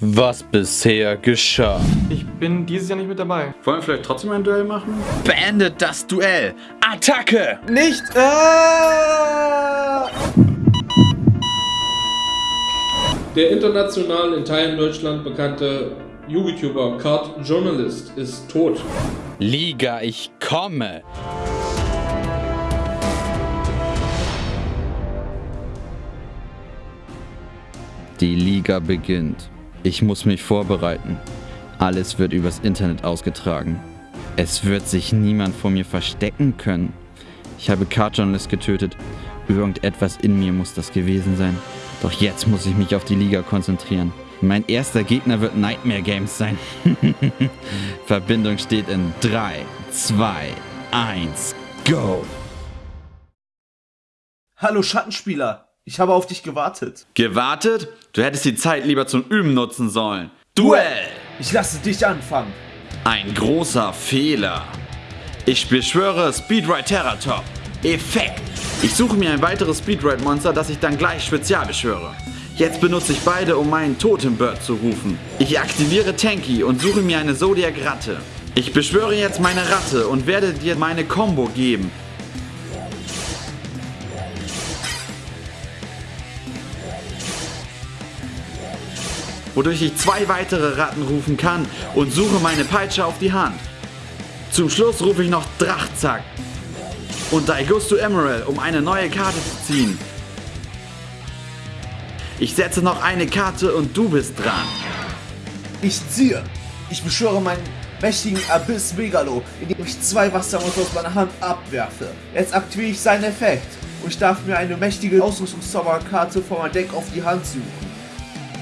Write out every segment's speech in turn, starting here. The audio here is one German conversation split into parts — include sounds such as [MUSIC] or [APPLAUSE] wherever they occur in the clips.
was bisher geschah. Ich bin dieses Jahr nicht mit dabei. Wollen wir vielleicht trotzdem ein Duell machen? Beendet das Duell. Attacke! Nicht! Ah! Der international in Teilen Deutschland bekannte YouTuber Card Journalist ist tot. Liga, ich komme. Die Liga beginnt. Ich muss mich vorbereiten. Alles wird übers Internet ausgetragen. Es wird sich niemand vor mir verstecken können. Ich habe Card Journalist getötet. Irgendetwas in mir muss das gewesen sein. Doch jetzt muss ich mich auf die Liga konzentrieren. Mein erster Gegner wird Nightmare Games sein. [LAUGHS] Verbindung steht in 3, 2, 1, go! Hallo Schattenspieler, ich habe auf dich gewartet. Gewartet? Du hättest die Zeit lieber zum Üben nutzen sollen. Duell! Ich lasse dich anfangen. Ein großer Fehler. Ich beschwöre Speedride Terratop. Effekt. Ich suche mir ein weiteres Speedride Monster, das ich dann gleich spezial beschwöre. Jetzt benutze ich beide, um meinen Totembird zu rufen. Ich aktiviere Tanky und suche mir eine Zodiac Ratte. Ich beschwöre jetzt meine Ratte und werde dir meine Combo geben. Wodurch ich zwei weitere Ratten rufen kann und suche meine Peitsche auf die Hand. Zum Schluss rufe ich noch Drachzack und Daigusto Emerald, um eine neue Karte zu ziehen. Ich setze noch eine Karte und du bist dran. Ich ziehe. Ich beschwöre meinen mächtigen Abyss Megalo, indem ich zwei Wassermonster aus meiner Hand abwerfe. Jetzt aktiviere ich seinen Effekt und ich darf mir eine mächtige Ausrüstungszauberkarte von meinem Deck auf die Hand suchen.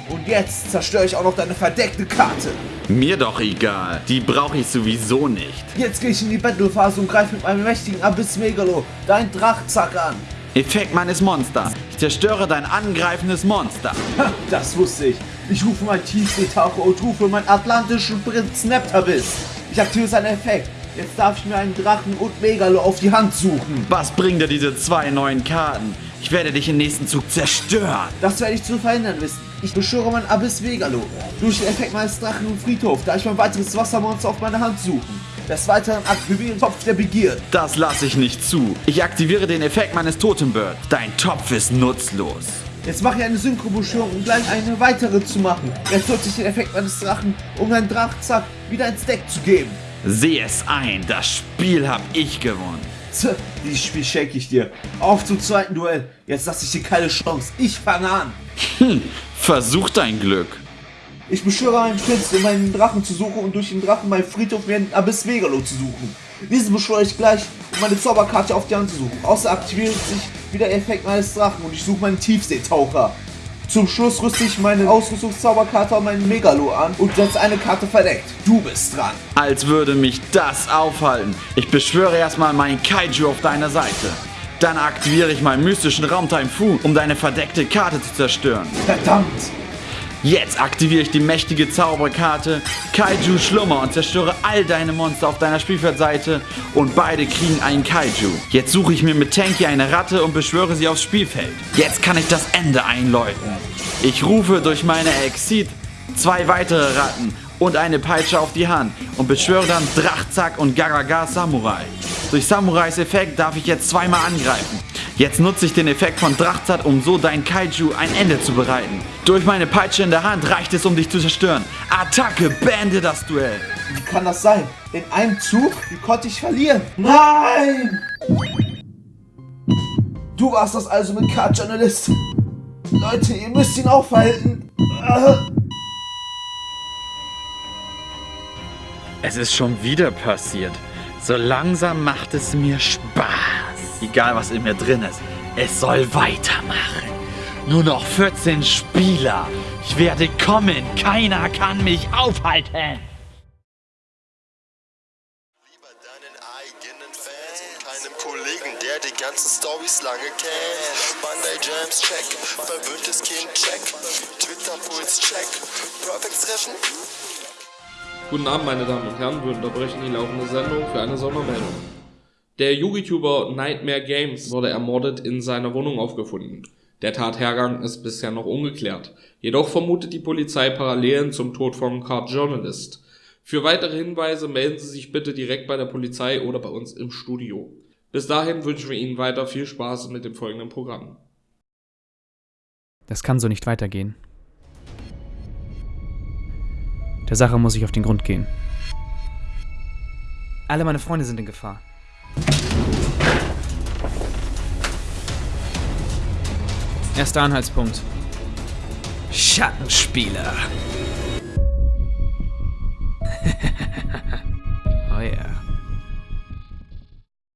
Und jetzt zerstöre ich auch noch deine verdeckte Karte. Mir doch egal. Die brauche ich sowieso nicht. Jetzt gehe ich in die Battlephase und greife mit meinem mächtigen Abyss Megalo dein Drachzack an. Effekt meines Monsters. Ich zerstöre dein angreifendes Monster. Ha, das wusste ich. Ich rufe meinen Tiefseetaucher und rufe meinen atlantischen Prinz Neptabis. Ich aktiviere seinen Effekt. Jetzt darf ich mir einen Drachen und Megalo auf die Hand suchen. Was bringen dir diese zwei neuen Karten? Ich werde dich im nächsten Zug zerstören. Das werde ich zu verhindern wissen. Ich beschwöre mein Abyss Megalo. Durch den Effekt meines Drachen und Friedhof, da ich mein weiteres Wassermonster auf meine Hand suchen. Des Weiteren aktiviere den Topf der Begierde. Das lasse ich nicht zu. Ich aktiviere den Effekt meines Totembird. Dein Topf ist nutzlos. Jetzt mache ich eine Synchrobeschwörung, um gleich eine weitere zu machen. Jetzt nutze ich den Effekt meines Drachen, um meinen Drachzack wieder ins Deck zu geben. Seh es ein, das Spiel hab ich gewonnen. Dieses Spiel schenke ich dir. Auf zum zweiten Duell. Jetzt lasse ich dir keine Chance. Ich fange an. Hm, versuch dein Glück. Ich beschwöre einen Prinz, um meinen Drachen zu suchen und durch den Drachen meinen Friedhof mir einen Abyss Megalo zu suchen. Diesen beschwöre ich gleich, um meine Zauberkarte auf die Hand zu suchen. Außer aktiviert sich wieder der Effekt meines Drachen und ich suche meinen Tiefseetaucher. Zum Schluss rüste ich meine Ausrüstungszauberkarte auf meinen Megalo an und setze eine Karte verdeckt. Du bist dran. Als würde mich das aufhalten. Ich beschwöre erstmal meinen Kaiju auf deiner Seite. Dann aktiviere ich meinen mystischen Raumtime Fu, um deine verdeckte Karte zu zerstören. Verdammt! Jetzt aktiviere ich die mächtige Zauberkarte Kaiju Schlummer und zerstöre all deine Monster auf deiner Spielfeldseite und beide kriegen einen Kaiju. Jetzt suche ich mir mit Tanky eine Ratte und beschwöre sie aufs Spielfeld. Jetzt kann ich das Ende einläuten. Ich rufe durch meine Exit zwei weitere Ratten und eine Peitsche auf die Hand und beschwöre dann Drachzack und Garaga Samurai. Durch Samurais Effekt darf ich jetzt zweimal angreifen. Jetzt nutze ich den Effekt von Drachzat, um so dein Kaiju ein Ende zu bereiten. Durch meine Peitsche in der Hand reicht es, um dich zu zerstören. Attacke, beende das Duell. Wie kann das sein? In einem Zug? Wie konnte ich verlieren? Nein! Du warst das also mit Card Journalist. Leute, ihr müsst ihn aufhalten. Es ist schon wieder passiert. So langsam macht es mir Spaß. Egal was in mir drin ist, es soll weitermachen. Nur noch 14 Spieler. Ich werde kommen. Keiner kann mich aufhalten. Lieber deinen eigenen Fans und keinem Kollegen, der die ganzen Stories lange kennt. Monday Jams check, verwöhntes Kind check, Twitter Puls check, Perfect Treffen. Guten Abend, meine Damen und Herren. Wir unterbrechen die laufende Sendung für eine Sondermeldung. Der YouTuber Nightmare Games wurde ermordet in seiner Wohnung aufgefunden. Der Tathergang ist bisher noch ungeklärt. Jedoch vermutet die Polizei Parallelen zum Tod von Card Journalist. Für weitere Hinweise melden Sie sich bitte direkt bei der Polizei oder bei uns im Studio. Bis dahin wünschen wir Ihnen weiter viel Spaß mit dem folgenden Programm. Das kann so nicht weitergehen. Der Sache muss ich auf den Grund gehen. Alle meine Freunde sind in Gefahr. Erster Anhaltspunkt. Schattenspieler. [LAUGHS] oh ja.